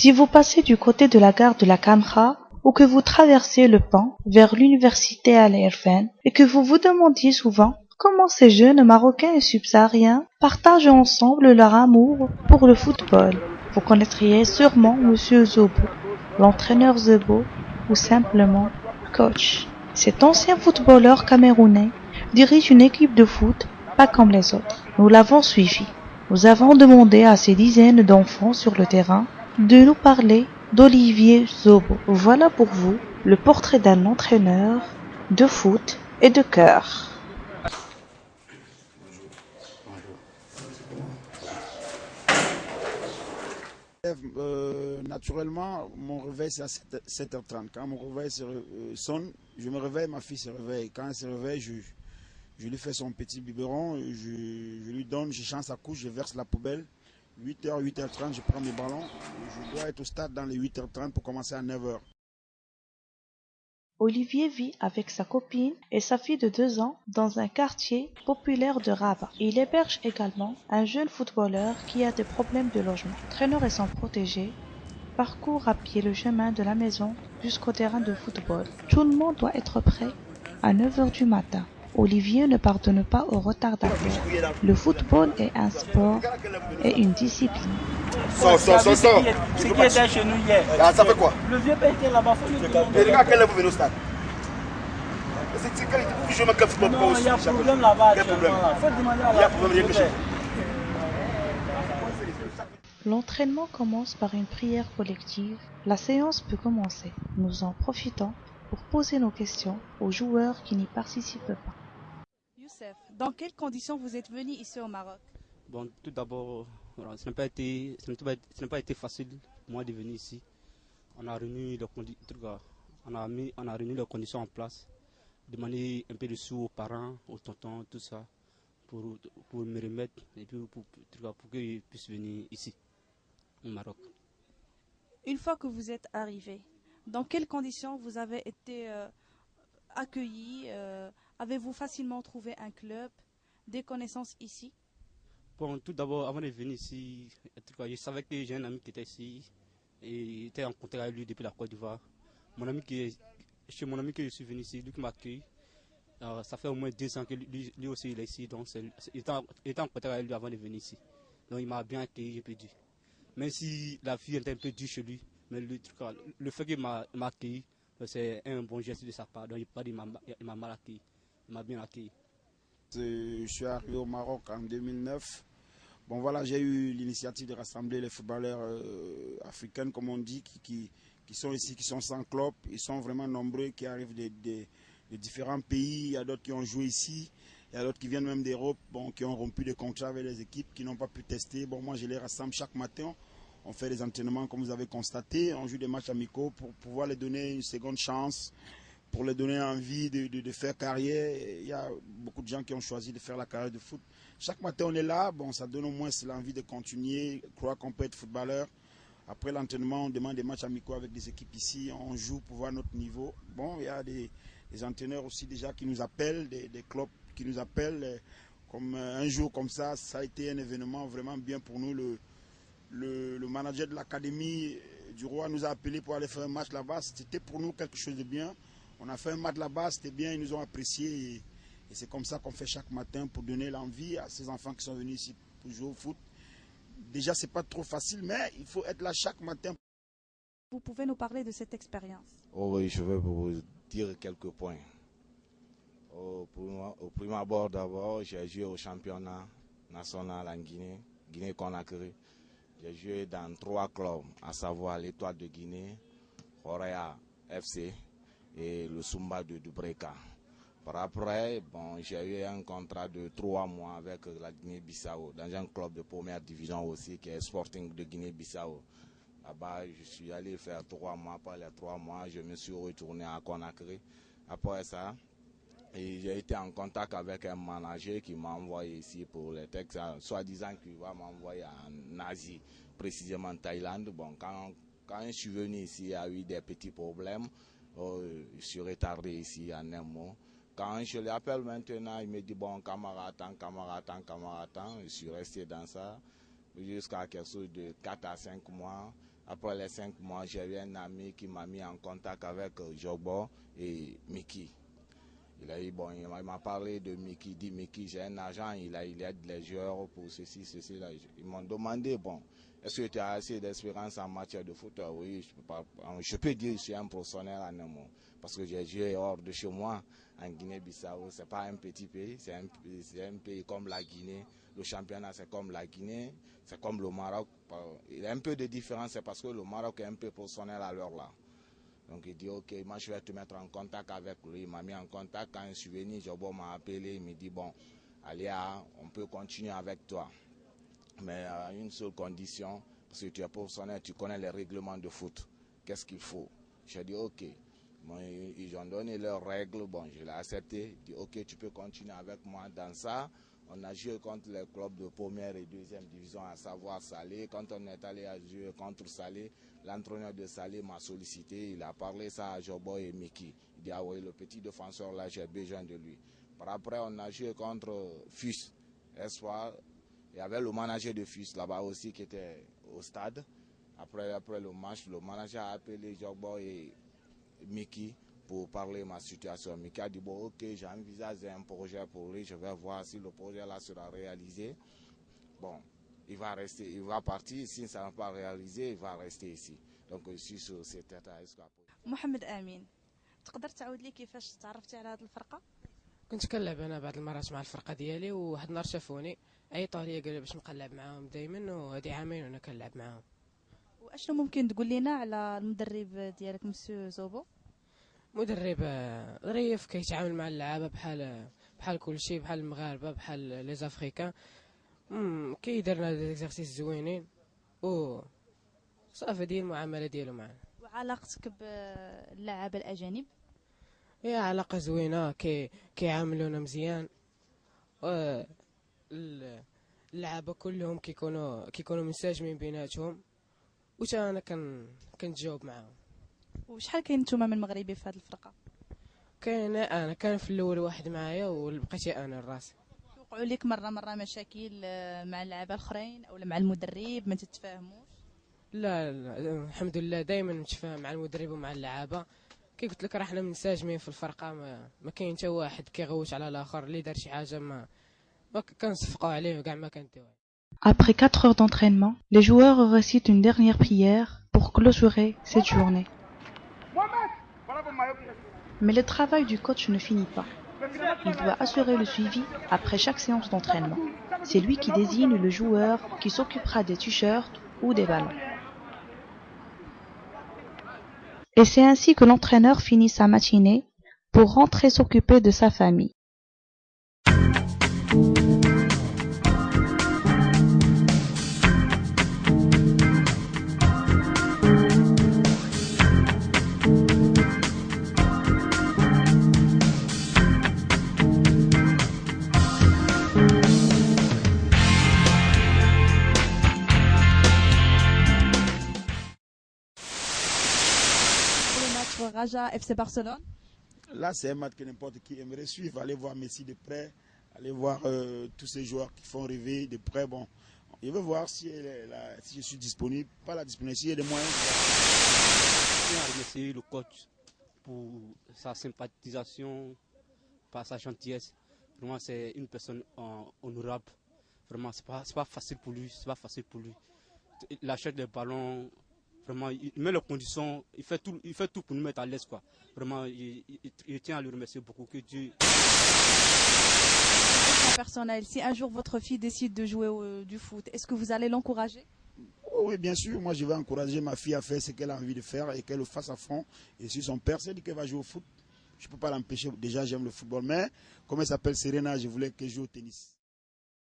Si vous passez du côté de la gare de la Camra ou que vous traversez le pont vers l'université Al Irfan et que vous vous demandiez souvent comment ces jeunes Marocains et subsahariens partagent ensemble leur amour pour le football, vous connaîtriez sûrement Monsieur Zobo, l'entraîneur Zobo ou simplement coach. Cet ancien footballeur camerounais dirige une équipe de foot pas comme les autres. Nous l'avons suivi. Nous avons demandé à ces dizaines d'enfants sur le terrain de nous parler d'Olivier Zobo. Voilà pour vous le portrait d'un entraîneur de foot et de cœur. Euh, naturellement, mon réveil c'est à 7, h 30 Quand mon réveil euh, sonne, je me réveille, ma fille se réveille. Quand elle se réveille, je, lui fais son petit biberon, je, je lui donne, je change sa couche, je verse la poubelle. 8h, 8h30, je prends mes ballons. Je dois être au stade dans les 8h30 pour commencer à 9h. Olivier vit avec sa copine et sa fille de deux ans dans un quartier populaire de Rabat. Il héberge également un jeune footballeur qui a des problèmes de logement. Traîneur et son protégé parcourt à pied le chemin de la maison jusqu'au terrain de football. Tout le monde doit être prêt à 9h du matin. Olivier ne pardonne pas aux retardataires. Le football est un sport et une discipline. Sors, sors, sors, sors. Ce qui était chez nous hier. Ah, ça fait quoi? Le vieux père était là-bas. Et regarde quel est vous venez au stade je me quel football Non, il y a problème là-bas. Quel problème? Il y a problème, rien que L'entraînement commence par une prière collective. La séance peut commencer. Nous en profitons pour poser nos questions aux joueurs qui n'y participent pas. Dans quelles conditions vous êtes venu ici au Maroc? Bon, tout d'abord, ce n'a pas été, ce n'a pas été facile pour moi de venir ici. On a réuni les on a mis, on a réuni les conditions en place, demander un peu de sous aux parents, aux tontons, tout ça, pour, pour me remettre et puis pour, pour, pour qu'ils puissent venir ici, au Maroc. Une fois que vous êtes arrivé, dans quelles conditions vous avez été euh, accueilli euh, Avez-vous facilement trouvé un club, des connaissances ici? Bon, tout d'abord, avant de venir ici, je savais que j'ai un ami qui était ici et était en contact avec lui depuis la Côte d'Ivoire. Mon ami qui est, chez mon ami que je suis venu ici, lui qui m'a accueilli, euh, ça fait au moins deux ans que lui, aussi il est ici, donc il était, en, contact avec lui avant de venir ici. Donc il m'a bien accueilli, je peux dire. Même si la vie était un peu dure chez lui, mais le, le fait qu'il m'a accueilli, c'est un bon geste de sa part. Donc il m'a mal accueilli, il Je suis arrivé au Maroc en 2009. Bon voilà, j'ai eu l'initiative de rassembler les footballeurs euh, africains, comme on dit, qui, qui, sont ici, qui sont sans club. Ils sont vraiment nombreux, qui arrivent de, de différents pays. Il y a d'autres qui ont joué ici. Il y a d'autres qui viennent même d'Europe, bon, qui ont rompu des contrats avec les équipes, qui n'ont pas pu tester. Bon, moi, je les rassemble chaque matin. On fait des entraînements, comme vous avez constaté. On joue des matchs amicaux pour pouvoir les donner une seconde chance, pour les donner envie de, faire carrière. Il y a beaucoup de gens qui ont choisi de faire la carrière de foot. Chaque matin, on est là. Bon, ça donne au moins l'envie de continuer, croire qu'on peut être footballeur. Après l'entraînement, on demande des matchs amicaux avec des équipes ici. On joue pour voir notre niveau. Bon, il y a des, entraîneurs aussi déjà qui nous appellent, des, clubs qui nous appellent. Comme euh, un jour comme ça, ça a été un événement vraiment bien pour nous. Le, le, manager de l'académie du roi nous a appelé pour aller faire un match là-bas. C'était pour nous quelque chose de bien. On a fait un match là-bas, c'était bien, ils nous ont apprécié. Et, c'est comme ça qu'on fait chaque matin pour donner l'envie à ces enfants qui sont venus ici pour jouer au foot. Déjà, c'est pas trop facile, mais il faut être là chaque matin. Vous pouvez nous parler de cette expérience oh Oui, je vais vous dire quelques points. Au, au premier abord, d'abord, j'ai joué au championnat national en Guinée, Guinée-Conakry. J'ai joué dans trois clubs, à savoir l'Étoile de Guinée, Horea FC et le Sumba de Dubreka. Par après, bon, j'ai eu un contrat de trois mois avec la Guinée-Bissau, dans un club de première division aussi, qui est Sporting de Guinée-Bissau. Là-bas, je suis allé faire trois mois. Après les trois mois, je me suis retourné à Conakry. Après ça, j'ai été en contact avec un manager qui m'a envoyé ici pour les textes, soi-disant qu'il va m'envoyer en Asie, précisément en Thaïlande. Bon, quand, quand je suis venu ici, il y a eu des petits problèmes. Oh, je suis retardé ici en un mois. Quand je l'appelle maintenant, il me dit, bon, camarade, attends, camarade, attends, camarade. Je suis resté dans ça jusqu'à quelque chose de 4 à 5 mois. Après les cinq mois, j'ai eu un ami qui m'a mis en contact avec Jogbo et Mickey. Il a dit, bon, il m'a parlé de Mickey, dit Mickey, j'ai un agent, il, a, il aide les joueurs pour ceci, ceci. Là. Ils m'ont demandé, bon, est-ce que tu as assez d'expérience en matière de foot Oui, je peux, pas, je peux dire que je suis un professionnel en un. Parce que j'ai joué hors de chez moi, en Guinée-Bissau. Ce n'est pas un petit pays, c'est un, un, pays comme la Guinée. Le championnat, c'est comme la Guinée, c'est comme le Maroc. Il y a un peu de différence, c'est parce que le Maroc est un peu professionnel à l'heure là. Donc il dit, ok, moi je vais te mettre en contact avec lui. Il m'a mis en contact. Quand je suis venu, Jobo m'a appelé. Il me dit, bon, Alia, on peut continuer avec toi. Mais à une seule condition, parce que tu es professionnel, tu connais les règlements de foot. Qu'est-ce qu'il faut? J'ai dit, ok. ils ont donné leurs règles. Bon, je l'ai accepté. Il dit, ok, tu peux continuer avec moi dans ça. On a joué contre les clubs de première et deuxième division, à savoir Salé. Quand on est allé jouer contre Salé, l'entraîneur de Salé m'a sollicité. Il a parlé ça à Jobo et Mickey. Il dit, ah oui, le petit défenseur là, j'ai besoin de lui. Par après, on a joué contre FUS, Espoir. Il y avait le manager de FUS là-bas aussi qui était au stade. Après, après le match, le manager a appelé Jobo et Mickey pour parler de ma situation. Mika a dit, bon, ok, j'envisage un projet pour lui, je vais voir si le projet là sera réalisé. Bon, il va rester, il va partir, si ça n'est pas réalisé, il va rester ici. Donc je suis sur cet état. محمد امين تقدر تعاود لي كيفاش تعرفتي على هذه الفرقة كنت كنلعب أنا بعض المرات مع الفرقة ديالي وواحد النهار شافوني عيطوا لي قالوا باش نبقى نلعب معاهم دائما وهذه عامين وأنا كنلعب معاهم وأشنو ممكن تقول لنا على المدرب ديالك مسيو زوبو مدرب ظريف كيتعامل مع اللعابة بحال بحال كل شيء بحال المغاربة بحال لي زافريكان. كيدير لنا ديزيرسيس زوينين. و صافي ديال المعاملة ديالو معنا. وعلاقتك باللعابة الأجانب؟ هي علاقة زوينة كي كيعاملونا مزيان. و اللعابة كلهم كيكونوا كيكونوا منسجمين بيناتهم. وتا أنا كنتجاوب معاهم. وشحال كاين نتوما من مغربي في هذه الفرقة؟ كاين أنا كان في الأول واحد معايا وبقيتي أنا الراس وقعوا لك مرة مرة مشاكل مع اللعابه الأخرين أو مع المدرب ما تتفاهموش؟ لا, لا الحمد لله دائما نتفاهم مع المدرب ومع اللعابة. كي قلت لك راه حنا منسجمين في الفرقة ما, ما كاين حتى واحد كيغوت على الآخر. اللي دار شي حاجة ما ما كنصفقوا عليه وكاع ما كنديوه Après 4 heures d'entraînement, les joueurs récitent une dernière prière pour clôturer cette journée. Mais le travail du coach ne finit pas. Il doit assurer le suivi après chaque séance d'entraînement. C'est lui qui désigne le joueur qui s'occupera des t-shirts ou des ballons. Et c'est ainsi que l'entraîneur finit sa matinée pour rentrer s'occuper de sa famille. Raja FC Barcelone Là, c'est un match que n'importe qui aimerait suivre. Aller voir Messi de près, aller voir euh, tous ces joueurs qui font rêver de près. Bon, je veux voir si, si je suis disponible, pas la disponibilité, s'il y a des moyens. Je tiens à remercier le coach pour sa sympathisation, par sa gentillesse. Vraiment, c'est une personne honorable. Vraiment, c'est pas, pas facile pour lui. C'est pas facile pour lui. Il achète des ballons Vraiment, il met les conditions, il fait tout, il fait tout pour nous mettre à l'aise. Quoi. Vraiment, il, tient à lui remercier beaucoup. Que Dieu. Personnel, si un jour votre fille décide de jouer du foot, est-ce que vous allez l'encourager? Oui, bien sûr. Moi, je vais encourager ma fille à faire ce qu'elle a envie de faire et qu'elle le fasse à fond. Et si son père s'est dit qu'elle va jouer au foot, je ne peux pas l'empêcher. Déjà, j'aime le football. Mais, comme elle s'appelle? Serena, je voulais qu'elle joue au tennis.